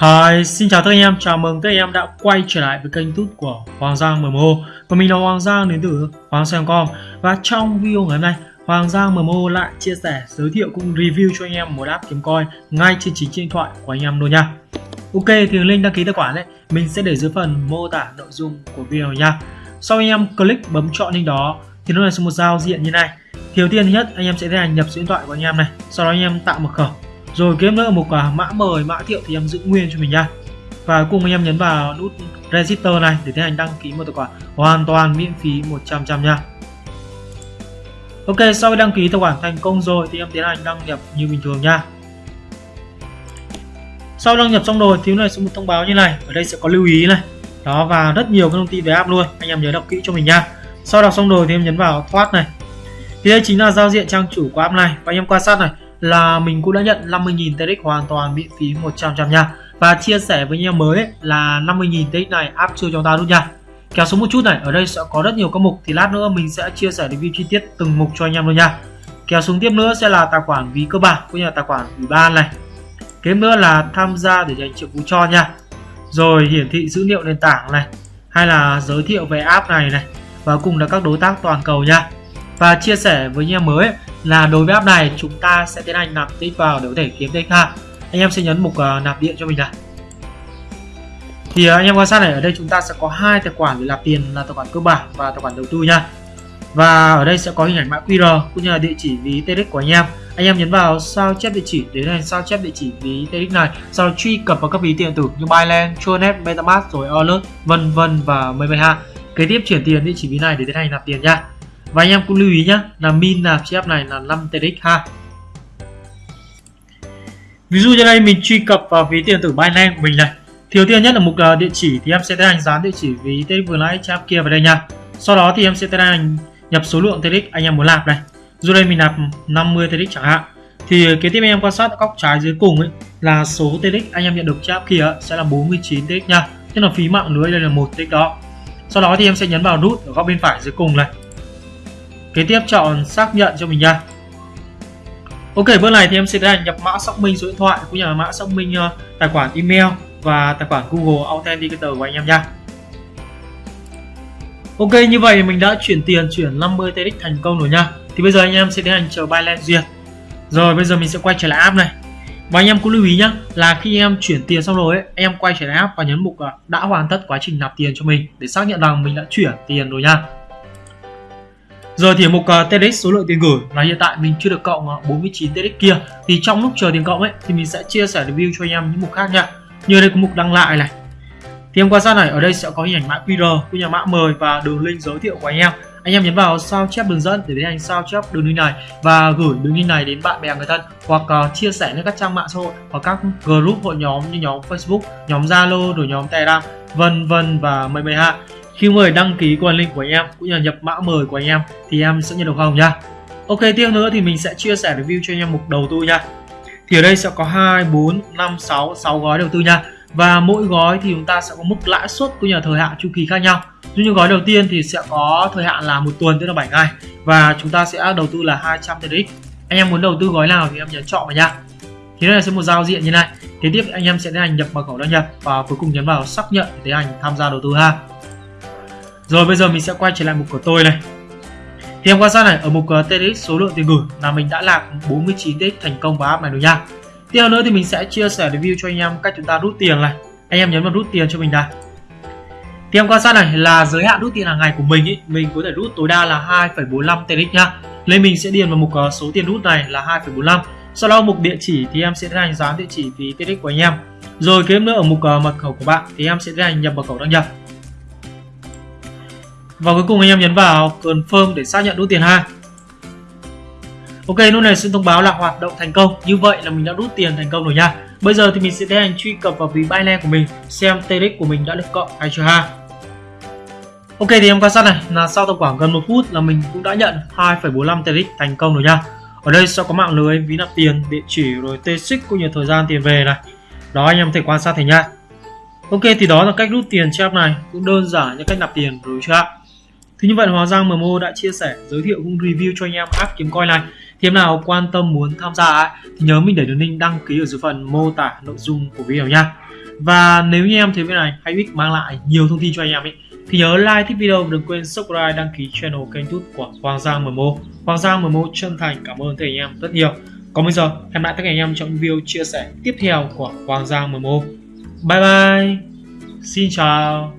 Hi, xin chào tất cả anh em, chào mừng tất cả anh em đã quay trở lại với kênh YouTube của Hoàng Giang MMO Và mình là Hoàng Giang đến từ Hoàng Xem.com Và trong video ngày hôm nay, Hoàng Giang MMO lại chia sẻ, giới thiệu cũng review cho anh em một app kiếm coin ngay trên chính điện thoại của anh em luôn nha. Ok, thì link đăng ký tài khoản đấy, mình sẽ để dưới phần mô tả nội dung của video nha. Sau anh em click bấm chọn link đó thì nó là một giao diện như này. Thì đầu tiên thứ nhất anh em sẽ tiến hành nhập số điện thoại của anh em này. Sau đó anh em tạo mật khẩu rồi kiếm nữa một uh, mã mời mã thiệu thì em giữ nguyên cho mình nha. Và cùng anh em nhấn vào nút register này để tiến hành đăng ký một tài khoản hoàn toàn miễn phí 100 trăm nha. Ok sau khi đăng ký tài khoản thành công rồi thì em tiến hành đăng nhập như bình thường nha. Sau đăng nhập xong rồi thì này sẽ một thông báo như này. Ở đây sẽ có lưu ý này. Đó và rất nhiều các thông tin về app luôn. Anh em nhớ đọc kỹ cho mình nha. Sau đọc xong rồi thì em nhấn vào thoát này. Thì đây chính là giao diện trang chủ của app này. Và anh em quan sát này là mình cũng đã nhận 50.000 TX hoàn toàn miễn phí 100 trăm nha. Và chia sẻ với anh em mới ấy, là 50.000 TX này áp chưa cho ta luôn nha. Kéo xuống một chút này ở đây sẽ có rất nhiều các mục thì lát nữa mình sẽ chia sẻ review chi tiết từng mục cho anh em luôn nha. Kéo xuống tiếp nữa sẽ là tài khoản ví cơ bản cũng như là tài khoản ủy ban này. Kế nữa là tham gia để dành triệu phú cho nha. Rồi hiển thị dữ liệu nền tảng này hay là giới thiệu về app này này và cùng là các đối tác toàn cầu nha và chia sẻ với anh em mới là đối với app này chúng ta sẽ tiến hành nạp tích vào để có thể kiếm tích ha. Anh em sẽ nhấn mục uh, nạp điện cho mình này thì uh, anh em quan sát này ở đây chúng ta sẽ có hai tài khoản để nạp tiền là tài khoản cơ bản và tài khoản đầu tư nha. Và ở đây sẽ có hình ảnh mã QR cũng như là địa chỉ ví TX của anh em. Anh em nhấn vào sao chép địa chỉ để hành sao chép địa chỉ ví TX này sau đó truy cập vào các ví tiền tử như Binance, Tronet, MetaMask rồi Alert vân vân và mười mười ha. Kế tiếp chuyển tiền địa chỉ ví này để tiến hành nạp tiền nha và anh em cũng lưu ý nhé là min nạp chip này là 5 tdx ha. Ví dụ như đây, mình truy cập vào ví tiền tử Binance của mình này. Thiếu tiên nhất là mục à, địa chỉ thì em sẽ tiến hành dán địa chỉ ví tdx vừa nãy chip kia vào đây nha. Sau đó thì em sẽ tiến hành nhập số lượng tdx anh em muốn nạp này. Dù đây mình nạp 50 tdx chẳng hạn. Thì kế tiếp anh em quan sát góc trái dưới cùng ấy, là số tdx anh em nhận được chap kia sẽ là 49 tdx nha. Tức là phí mạng lưới đây là một tdx đó. Sau đó thì em sẽ nhấn vào nút ở góc bên phải dưới cùng này kế tiếp chọn xác nhận cho mình nha. Ok bước này thì em sẽ tiến nhập mã xác minh số điện thoại cũng như là mã xác minh ờ, tài khoản email và tài khoản Google Authenticator của anh em nha. Ok như vậy mình đã chuyển tiền chuyển 50 TX thành công rồi nha. Thì bây giờ anh em sẽ tiến hành chờ Binance duyệt. Rồi bây giờ mình sẽ quay trở lại app này. Và anh em cũng lưu ý nhé là khi em chuyển tiền xong rồi ấy, em quay trở lại app và nhấn mục ờ, đã hoàn tất quá trình nạp tiền cho mình để xác nhận rằng mình đã chuyển tiền rồi nha. Giờ thì mục uh, à, số lượng tiền gửi là hiện tại mình chưa được cộng à, 49 TEDx kia thì trong lúc chờ tiền cộng ấy thì mình sẽ chia sẻ review cho anh em những mục khác nha. Như đây có mục đăng lại này. Thì em quan sát này ở đây sẽ có hình ảnh mã QR của nhà mã mời và đường link giới thiệu của anh em. Anh em nhấn vào sao chép đường dẫn để tiến hành sao chép đường link này và gửi đường link này đến bạn bè người thân hoặc uh, chia sẻ lên các trang mạng xã hội hoặc các group hội nhóm như nhóm Facebook, nhóm Zalo rồi nhóm Telegram vân vân và mây mây ha khi mời đăng ký qua link của anh em cũng như là nhập mã mời của anh em thì em sẽ nhận được hồng nha. ok tiếp nữa thì mình sẽ chia sẻ review cho anh em mục đầu tư nha. Thì ở đây sẽ có 2, 4, 5, 6, 6 gói đầu tư nha. Và mỗi gói thì chúng ta sẽ có mức lãi suất cũng như là thời hạn chu kỳ khác nhau. Dụ như gói đầu tiên thì sẽ có thời hạn là một tuần tức là 7 ngày. Và chúng ta sẽ đầu tư là 200 TRX anh em muốn đầu tư gói nào thì em nhấn chọn vào nha. Thì đây là sẽ một giao diện như này. Kế tiếp anh em sẽ tiến hành nhập mật khẩu đăng nhập và cuối cùng nhấn vào xác nhận để tiến hành tham gia đầu tư ha rồi bây giờ mình sẽ quay trở lại mục của tôi này. Thì em quan sát này ở mục uh, số lượng tiền gửi là mình đã làm 49 TX thành công vào app này rồi nha. Tiếp theo nữa thì mình sẽ chia sẻ review cho anh em cách chúng ta rút tiền này. Anh em nhấn vào rút tiền cho mình đây thì em quan sát này là giới hạn rút tiền hàng ngày của mình ý, mình có thể rút tối đa là 2,45 TRX nha. Nên mình sẽ điền vào mục ờ, số tiền rút này là 2,45 sau đó mục địa chỉ thì em sẽ tiến hành dán địa chỉ phí TRX của anh em. Rồi kế nữa ở mục ờ, mật khẩu của bạn thì em sẽ tiến hành nhập mật khẩu đăng nhập và cuối cùng anh em nhấn vào confirm để xác nhận rút tiền ha. Ok lúc này sẽ thông báo là hoạt động thành công. Như vậy là mình đã rút tiền thành công rồi nha. Bây giờ thì mình sẽ tiến hành truy cập vào ví Binance của mình Xem TRX của mình đã được cộng hay chưa ha. Ok thì em quan sát này. Là sau tầm khoảng gần một phút là mình cũng đã nhận 2,45 TRX thành công rồi nha. Ở đây sẽ có mạng lưới ví nạp tiền, địa chỉ rồi t cũng như thời gian tiền về này. Đó anh em có thể quan sát thấy nha. Ok thì đó là cách rút tiền trên này. Cũng đơn giản như cách nạp tiền rồi chưa ạ? Thì như vậy là Hoàng Giang MMO đã chia sẻ, giới thiệu cũng review cho anh em app kiếm coin này. Thì em nào quan tâm muốn tham gia ấy, thì nhớ mình để đường link đăng ký ở dưới phần mô tả nội dung của video nha. và nếu như em thấy video này hay ích mang lại nhiều thông tin cho anh em ấy thì nhớ like thích video và đừng quên subscribe đăng ký channel kênh youtube của Hoàng Giang MMO Hoàng Giang MMO chân thành cảm ơn thầy anh em rất nhiều. Còn bây giờ em lại tất cả anh em trong video chia sẻ tiếp theo của Hoàng Giang MMO bye bye. Xin chào.